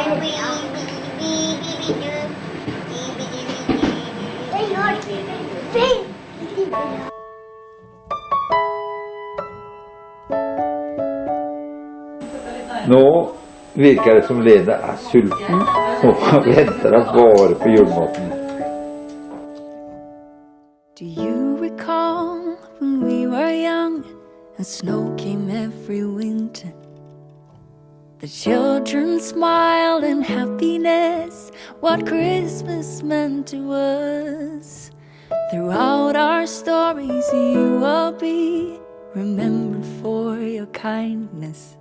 Nå virker det som Lene er sulten og venter da bare på julematen. Do you recall when we were young and snow came every winter? The children smiled in happiness, what Christmas meant to us. Throughout our stories, you will be remembered for your kindness.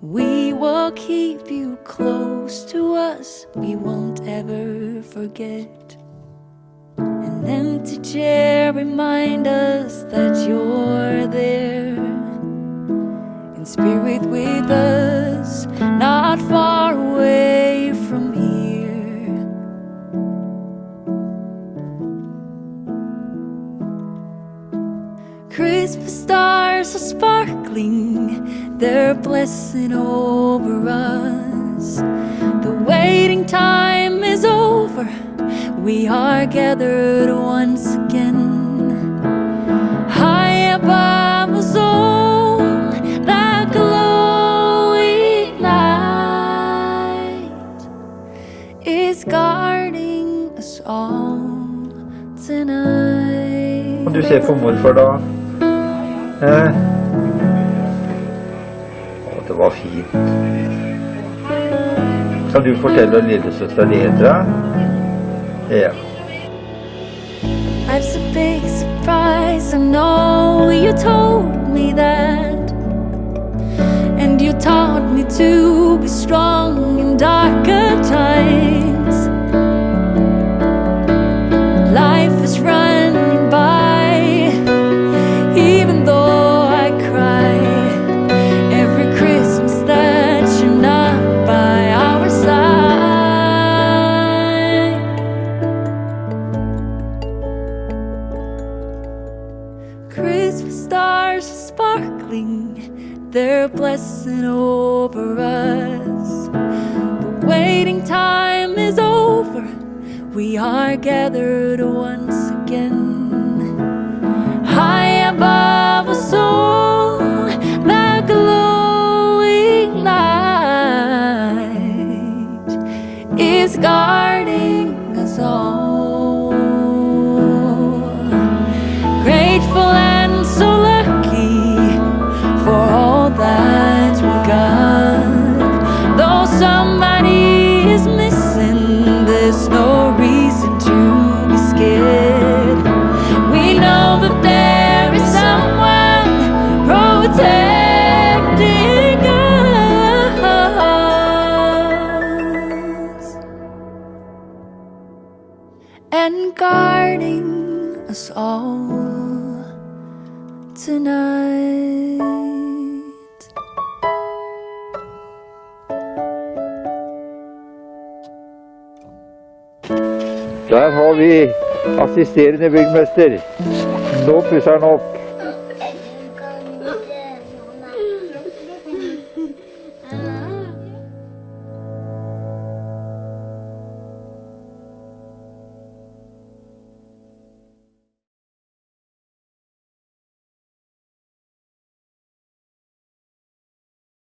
We will keep you close to us, we won't ever forget. An empty chair remind us that you're there in spirit with us, not far away from here. Christmas stars are sparkling, they're blessing over us. The waiting time is over, we are gathered once tonight. Du ser på morfar da. Eh. Å, det var fint. Kan du fortelle lillesøstera di heter? Ja. Life's a big surprise. I know you told me that. And you taught me to stars are sparkling, they're blessing over us. The waiting time is over, we are gathered once again. High above us all, that glowing light is guarding us all. Guarding us all tonight. Der har vi assisterende byggmester. Nå pusser han opp.